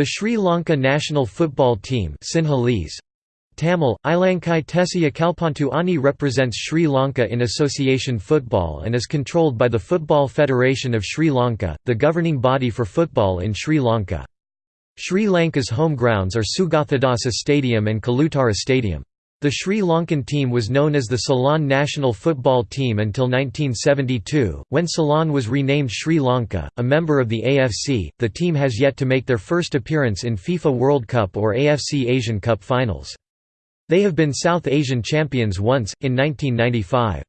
The Sri Lanka national football team Sinhalese, Tamil, Ilankai Tesiya Kalpantu Ani represents Sri Lanka in association football and is controlled by the Football Federation of Sri Lanka, the governing body for football in Sri Lanka. Sri Lanka's home grounds are Sugathadasa Stadium and Kalutara Stadium. The Sri Lankan team was known as the Ceylon national football team until 1972, when Ceylon was renamed Sri Lanka. A member of the AFC, the team has yet to make their first appearance in FIFA World Cup or AFC Asian Cup finals. They have been South Asian champions once, in 1995.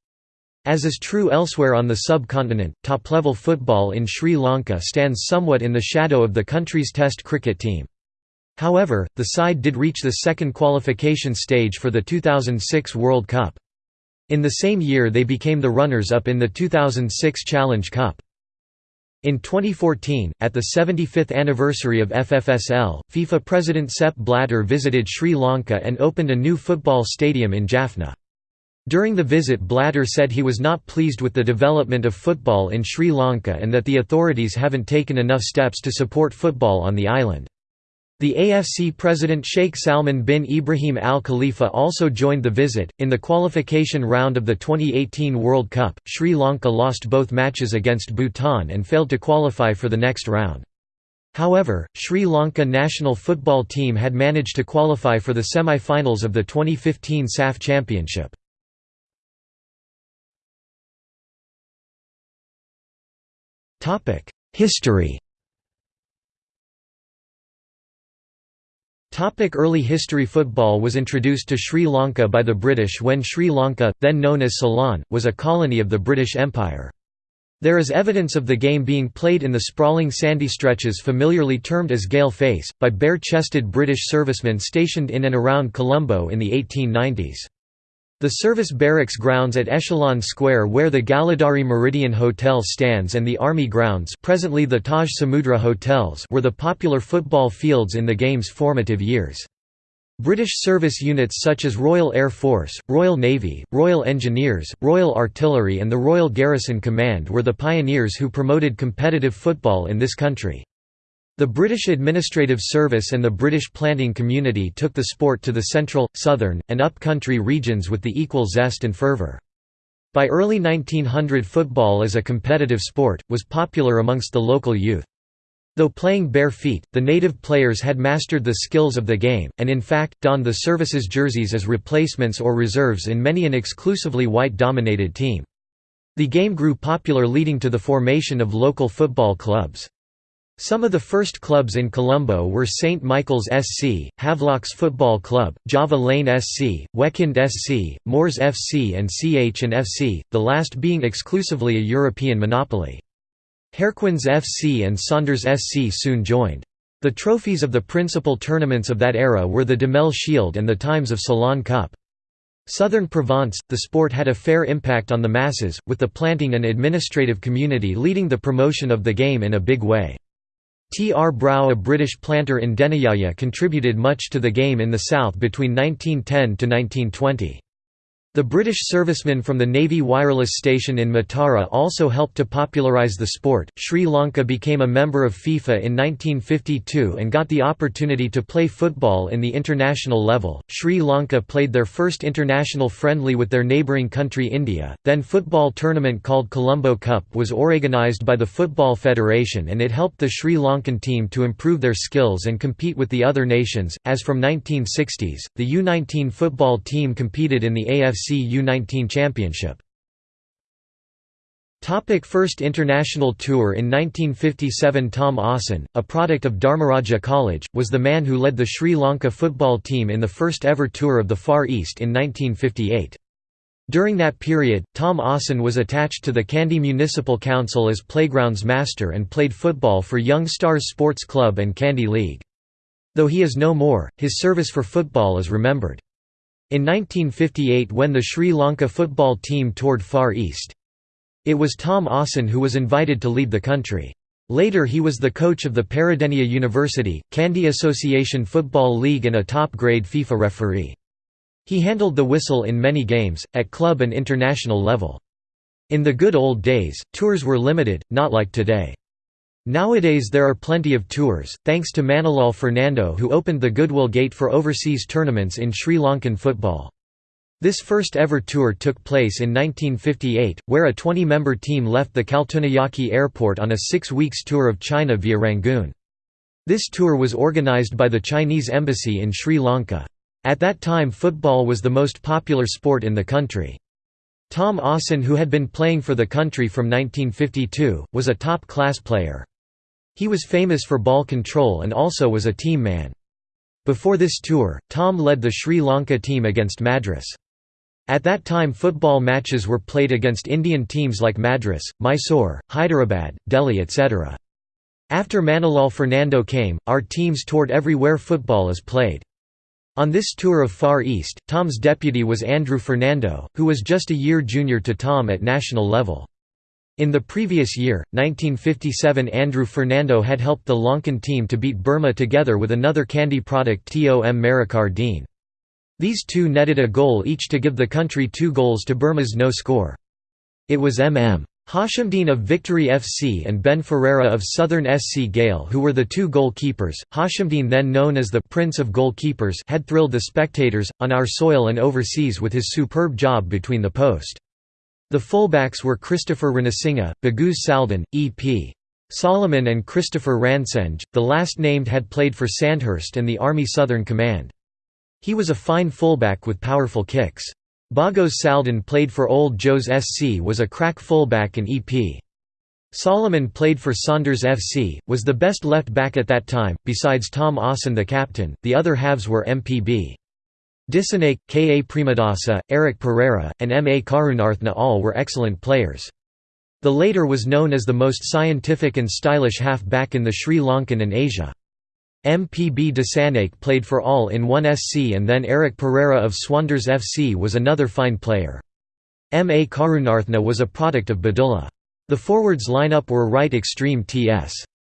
As is true elsewhere on the subcontinent, top-level football in Sri Lanka stands somewhat in the shadow of the country's Test cricket team. However, the side did reach the second qualification stage for the 2006 World Cup. In the same year they became the runners-up in the 2006 Challenge Cup. In 2014, at the 75th anniversary of FFSL, FIFA President Sepp Blatter visited Sri Lanka and opened a new football stadium in Jaffna. During the visit Blatter said he was not pleased with the development of football in Sri Lanka and that the authorities haven't taken enough steps to support football on the island. The AFC president Sheikh Salman bin Ibrahim Al Khalifa also joined the visit. In the qualification round of the 2018 World Cup, Sri Lanka lost both matches against Bhutan and failed to qualify for the next round. However, Sri Lanka national football team had managed to qualify for the semi-finals of the 2015 SAF Championship. History Topic early history Football was introduced to Sri Lanka by the British when Sri Lanka, then known as Ceylon, was a colony of the British Empire. There is evidence of the game being played in the sprawling sandy stretches familiarly termed as Galle Face, by bare-chested British servicemen stationed in and around Colombo in the 1890s. The service barracks grounds at Echelon Square where the Galadari Meridian Hotel stands and the Army grounds presently the Taj Samudra Hotels were the popular football fields in the game's formative years. British service units such as Royal Air Force, Royal Navy, Royal Engineers, Royal Artillery and the Royal Garrison Command were the pioneers who promoted competitive football in this country. The British Administrative Service and the British planting community took the sport to the central, southern, and up-country regions with the equal zest and fervour. By early 1900 football as a competitive sport, was popular amongst the local youth. Though playing bare feet, the native players had mastered the skills of the game, and in fact, donned the services jerseys as replacements or reserves in many an exclusively white-dominated team. The game grew popular leading to the formation of local football clubs. Some of the first clubs in Colombo were St Michael's SC, Havelocks Football Club, Java Lane SC, Wekind SC, Moors FC and CH and FC, the last being exclusively a European monopoly. Harlequins FC and Saunders SC soon joined. The trophies of the principal tournaments of that era were the Demel Shield and the Times of Ceylon Cup. Southern Province, the sport had a fair impact on the masses, with the planting and administrative community leading the promotion of the game in a big way. T. R. Brow a British planter in Deniyaya contributed much to the game in the south between 1910 to 1920. The British servicemen from the Navy Wireless Station in Matara also helped to popularise the sport. Sri Lanka became a member of FIFA in 1952 and got the opportunity to play football in the international level. Sri Lanka played their first international friendly with their neighbouring country India. Then football tournament called Colombo Cup was organised by the Football Federation and it helped the Sri Lankan team to improve their skills and compete with the other nations. As from 1960s, the U19 football team competed in the AFC AFC U19 Championship. Topic First International Tour In 1957 Tom Austin, a product of Dharmaraja College, was the man who led the Sri Lanka football team in the first ever tour of the Far East in 1958. During that period, Tom Austin was attached to the Kandy Municipal Council as playgrounds master and played football for Young Stars Sports Club and Kandy League. Though he is no more, his service for football is remembered. In 1958 when the Sri Lanka football team toured Far East. It was Tom Austin who was invited to lead the country. Later he was the coach of the Peradeniya University, Kandy Association Football League and a top-grade FIFA referee. He handled the whistle in many games, at club and international level. In the good old days, tours were limited, not like today. Nowadays there are plenty of tours, thanks to Manilal Fernando who opened the Goodwill Gate for overseas tournaments in Sri Lankan football. This first ever tour took place in 1958, where a 20-member team left the Katunayake airport on a six weeks tour of China via Rangoon. This tour was organized by the Chinese embassy in Sri Lanka. At that time football was the most popular sport in the country. Tom Austin who had been playing for the country from 1952, was a top-class player. He was famous for ball control and also was a team man. Before this tour, Tom led the Sri Lanka team against Madras. At that time football matches were played against Indian teams like Madras, Mysore, Hyderabad, Delhi etc. After Manilal Fernando came, our teams toured everywhere football is played. On this tour of Far East, Tom's deputy was Andrew Fernando, who was just a year junior to Tom at national level. In the previous year, 1957 Andrew Fernando had helped the Lankan team to beat Burma together with another Kandy product Tom Marikar Dean. These two netted a goal each to give the country two goals to Burma's no score. It was MM. Hashimdeen of Victory FC and Ben Ferreira of Southern SC Galle who were the two goalkeepers. Hashimdeen then known as the Prince of Goalkeepers had thrilled the spectators, on our soil and overseas with his superb job between the post. The fullbacks were Christopher Ranasinghe, Baguz Saldan, E.P. Solomon and Christopher Ransenge, the last named had played for Sandhurst and the Army Southern Command. He was a fine fullback with powerful kicks. Bagos Saldan played for Old Joe's SC was a crack fullback and EP. Solomon played for Saunders FC, was the best left back at that time, besides Tom Austin the captain, the other halves were MPB. Dissanayake, K. A. Premadasa, Eric Pereira, and M. A. Karunarthna all were excellent players. The later was known as the most scientific and stylish half-back in the Sri Lankan and Asia. MPB Dissanayake played for all in one SC and then Eric Pereira of Saunders FC was another fine player. M. A. Karunarthna was a product of Badulla. The forwards lineup were right extreme T.S.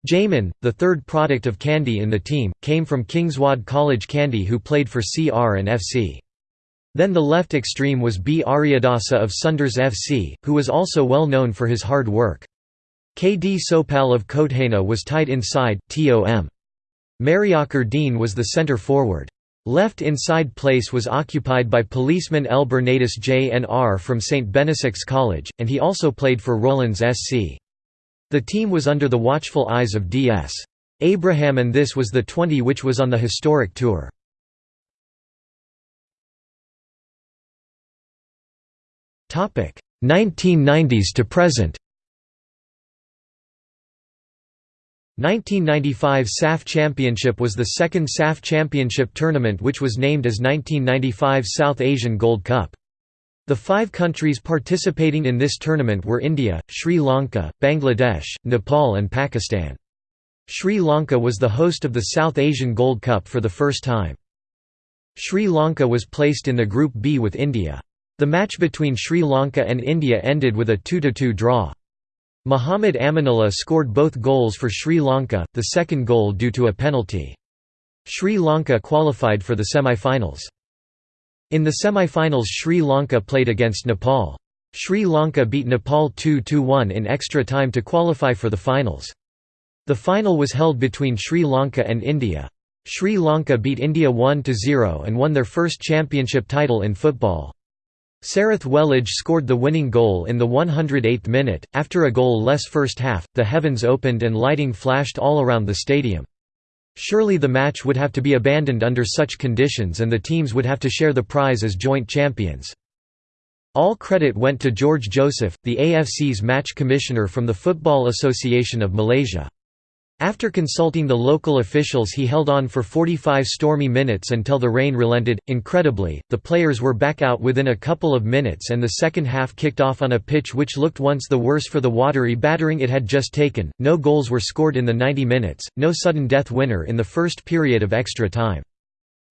Jamin, the third product of Kandy in the team, came from Kingswood College Kandy who played for CR and FC. Then the left extreme was B. Aryadasa of Saunders FC, who was also well known for his hard work. K. D. Sopal of Kothena was tight inside, Tom. Mariakar Dean was the centre forward. Left inside place was occupied by policeman L. Bernatus Jnr from St. Benedict's College, and he also played for Rollins SC. The team was under the watchful eyes of D.S. Abraham and this was the 20 which was on the historic tour. Topic 1990s to present 1995 SAF Championship was the second SAF Championship tournament which was named as 1995 South Asian Gold Cup. The five countries participating in this tournament were India, Sri Lanka, Bangladesh, Nepal and Pakistan. Sri Lanka was the host of the South Asian Gold Cup for the first time. Sri Lanka was placed in the Group B with India. The match between Sri Lanka and India ended with a 2–2 draw. Muhammad Aminullah scored both goals for Sri Lanka, the second goal due to a penalty. Sri Lanka qualified for the semi-finals. In the semi-finals Sri Lanka played against Nepal. Sri Lanka beat Nepal 2–1 in extra time to qualify for the finals. The final was held between Sri Lanka and India. Sri Lanka beat India 1–0 and won their first championship title in football. Sarath Welage scored the winning goal in the 108th minute. After a goal-less first half, the heavens opened and lighting flashed all around the stadium. Surely the match would have to be abandoned under such conditions and the teams would have to share the prize as joint champions. All credit went to George Joseph, the AFC's match commissioner from the Football Association of Malaysia. After consulting the local officials he held on for 45 stormy minutes until the rain relented. Incredibly, the players were back out within a couple of minutes and the second half kicked off on a pitch which looked once the worse for the watery battering it had just taken. No goals were scored in the 90 minutes, no sudden death winner in the first period of extra time.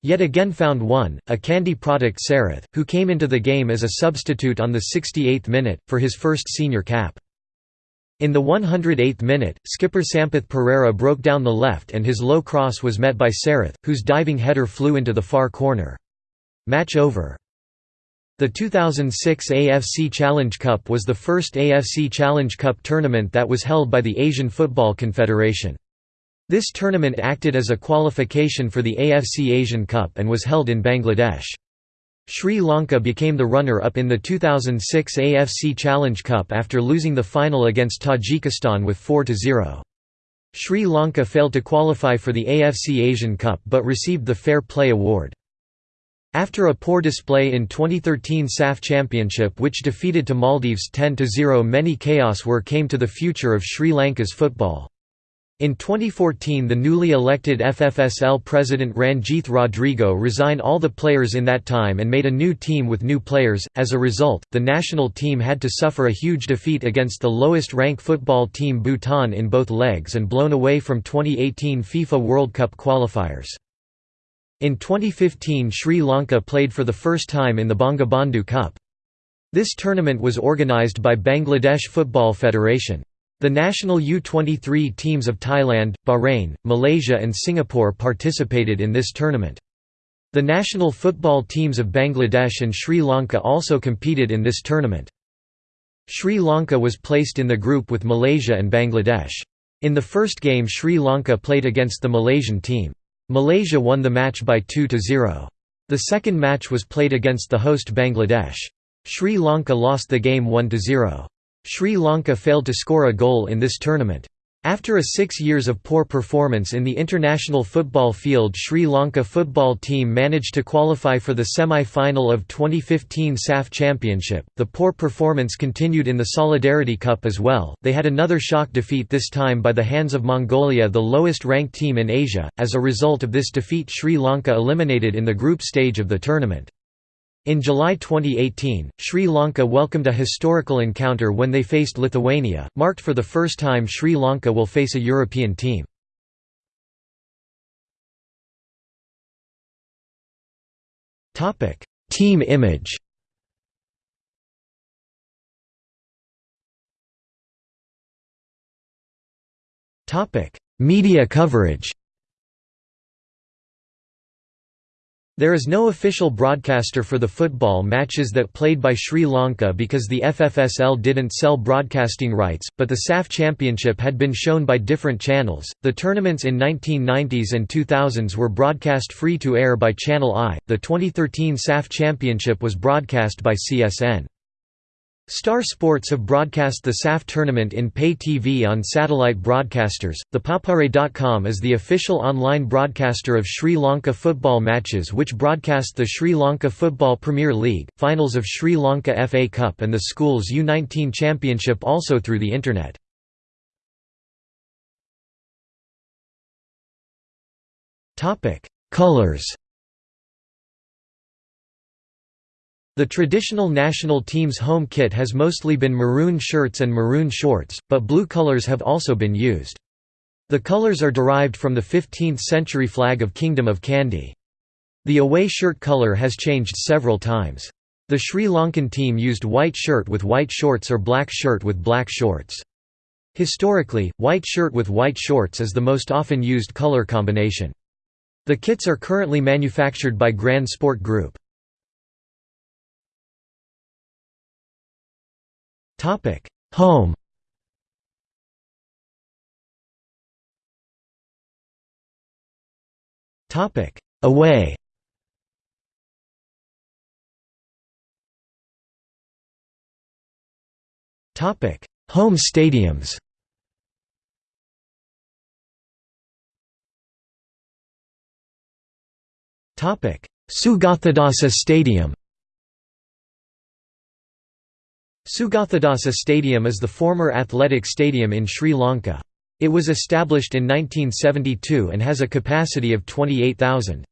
Yet again found one, a Kandy product Sarath, who came into the game as a substitute on the 68th minute, for his first senior cap. In the 108th minute, skipper Sampath Pereira broke down the left and his low cross was met by Sarath, whose diving header flew into the far corner. Match over. The 2006 AFC Challenge Cup was the first AFC Challenge Cup tournament that was held by the Asian Football Confederation. This tournament acted as a qualification for the AFC Asian Cup and was held in Bangladesh. Sri Lanka became the runner-up in the 2006 AFC Challenge Cup after losing the final against Tajikistan with 4–0. Sri Lanka failed to qualify for the AFC Asian Cup but received the Fair Play Award. After a poor display in 2013 SAF Championship which defeated to Maldives 10–0 many chaos were came to the future of Sri Lanka's football. In 2014 the newly elected FFSL president Ranjith Rodrigo resigned all the players in that time and made a new team with new players, as a result, the national team had to suffer a huge defeat against the lowest rank football team Bhutan in both legs and blown away from 2018 FIFA World Cup qualifiers. In 2015 Sri Lanka played for the first time in the Bangabandhu Cup. This tournament was organised by Bangladesh Football Federation. The national U-23 teams of Thailand, Bahrain, Malaysia and Singapore participated in this tournament. The national football teams of Bangladesh and Sri Lanka also competed in this tournament. Sri Lanka was placed in the group with Malaysia and Bangladesh. In the first game Sri Lanka played against the Malaysian team. Malaysia won the match by 2–0. The second match was played against the host Bangladesh. Sri Lanka lost the game 1–0. Sri Lanka failed to score a goal in this tournament. After a six years of poor performance in the international football field Sri Lanka football team managed to qualify for the semi-final of 2015 SAF Championship. The poor performance continued in the Solidarity Cup as well, they had another shock defeat this time by the hands of Mongolia the lowest ranked team in Asia, as a result of this defeat Sri Lanka eliminated in the group stage of the tournament. In July 2018, Sri Lanka welcomed a historical encounter when they faced Lithuania, marked for the first time Sri Lanka will face a European team. team image Media coverage There is no official broadcaster for the football matches that played by Sri Lanka because the FFSL didn't sell broadcasting rights, but the SAF Championship had been shown by different channels. The tournaments in 1990s and 2000s were broadcast free to air by Channel I. The 2013 SAF Championship was broadcast by CSN. Star Sports have broadcast the SAF tournament in pay TV on satellite broadcasters. The Papare.com is the official online broadcaster of Sri Lanka football matches, which broadcast the Sri Lanka Football Premier League, finals of Sri Lanka FA Cup, and the Schools U19 Championship also through the Internet. Colors The traditional national team's home kit has mostly been maroon shirts and maroon shorts, but blue colors have also been used. The colors are derived from the 15th-century flag of Kingdom of Kandy. The away shirt color has changed several times. The Sri Lankan team used white shirt with white shorts or black shirt with black shorts. Historically, white shirt with white shorts is the most often used color combination. The kits are currently manufactured by Grand Sport Group. Topic: Home. Topic: Away. Topic: Home stadiums. Topic: Sugathadasa Stadium. Sugathadasa Stadium is the former athletic stadium in Sri Lanka. It was established in 1972 and has a capacity of 28,000.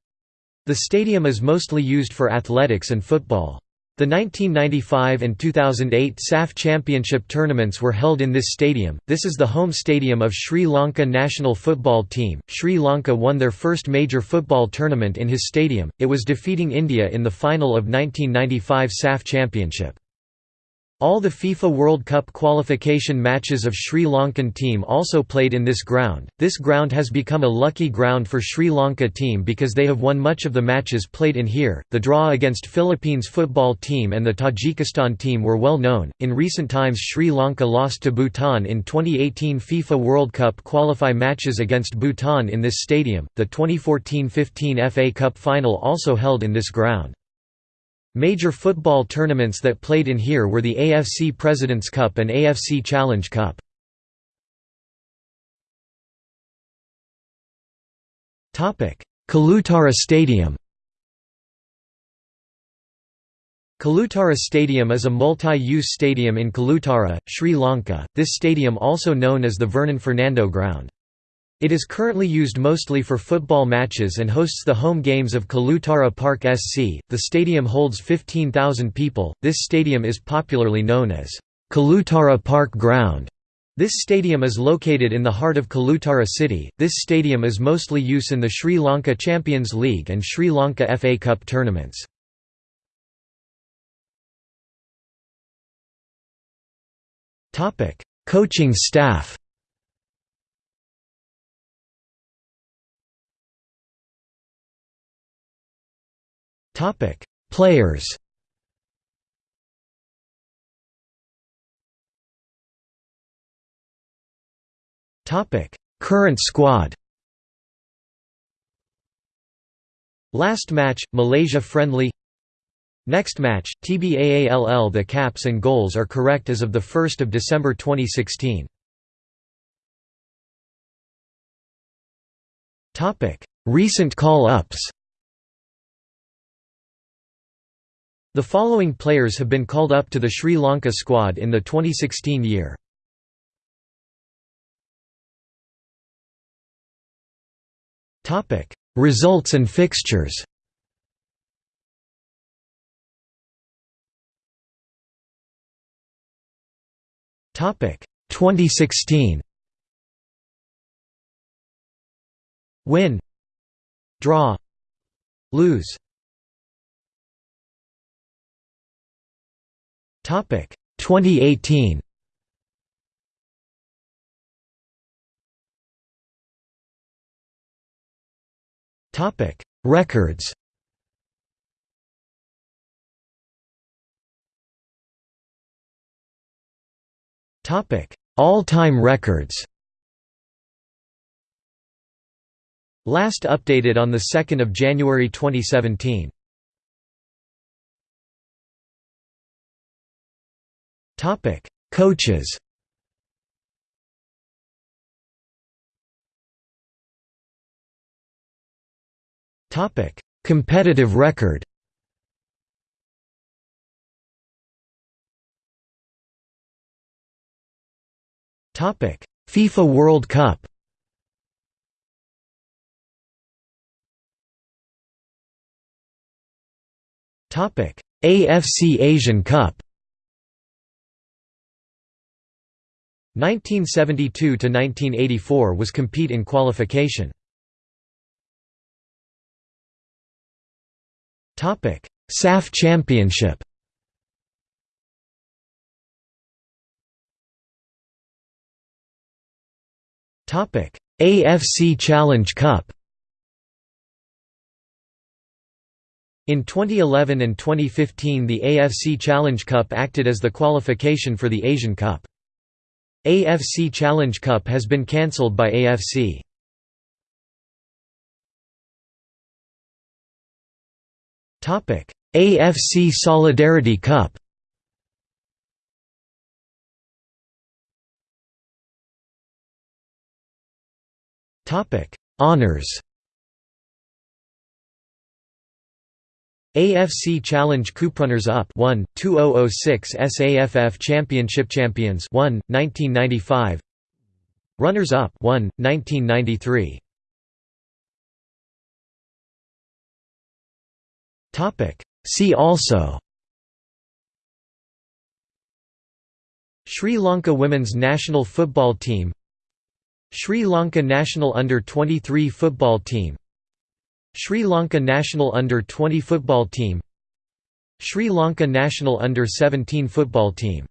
The stadium is mostly used for athletics and football. The 1995 and 2008 SAF Championship tournaments were held in this stadium. This is the home stadium of Sri Lanka national football team. Sri Lanka won their first major football tournament in his stadium. It was defeating India in the final of 1995 SAF Championship. All the FIFA World Cup qualification matches of Sri Lankan team also played in this ground. This ground has become a lucky ground for Sri Lanka team because they have won much of the matches played in here. The draw against Philippines football team and the Tajikistan team were well known. In recent times Sri Lanka lost to Bhutan in 2018 FIFA World Cup qualify matches against Bhutan in this stadium. The 2014-15 FA Cup final also held in this ground. Major football tournaments that played in here were the AFC President's Cup and AFC Challenge Cup. Kalutara Stadium Kalutara Stadium is a multi-use stadium in Kalutara, Sri Lanka, this stadium also known as the Vernon Fernando Ground. It is currently used mostly for football matches and hosts the home games of Kalutara Park SC. The stadium holds 15,000 people. This stadium is popularly known as Kalutara Park Ground. This stadium is located in the heart of Kalutara city. This stadium is mostly used in the Sri Lanka Champions League and Sri Lanka FA Cup tournaments. Coaching staff. Topic: Players. Topic: Current squad. Last match, Malaysia friendly. Next match, TBAALL The caps and goals are correct as of 1 December 2016. Recent call-ups The following players have been called up to the Sri Lanka squad in the 2016 year. Results and fixtures. Topic. 2016 Win. Draw. Lose Topic 2018 Topic Records. Topic All-time records. Last updated on the 2nd of January 2017 Topic: Coaches. Topic: Competitive record. Topic: FIFA World Cup. Topic: AFC Asian Cup. 1972 to 1984 was compete in qualification. Topic: SAF Championship. Topic: AFC Challenge Cup. In 2011 and 2015 the AFC Challenge Cup acted as the qualification for the Asian Cup. AFC Challenge Cup has been cancelled by AFC. AFC Solidarity Cup. Topic: Honors. AFC Challenge oh Runners Up 1, 2006 SAFF Championship Champions 1, 1995 Runners Up 1, 1993 See also Sri Lanka women's national football team Sri Lanka national under-23 football team Sri Lanka national under-20 football team Sri Lanka national under-17 football team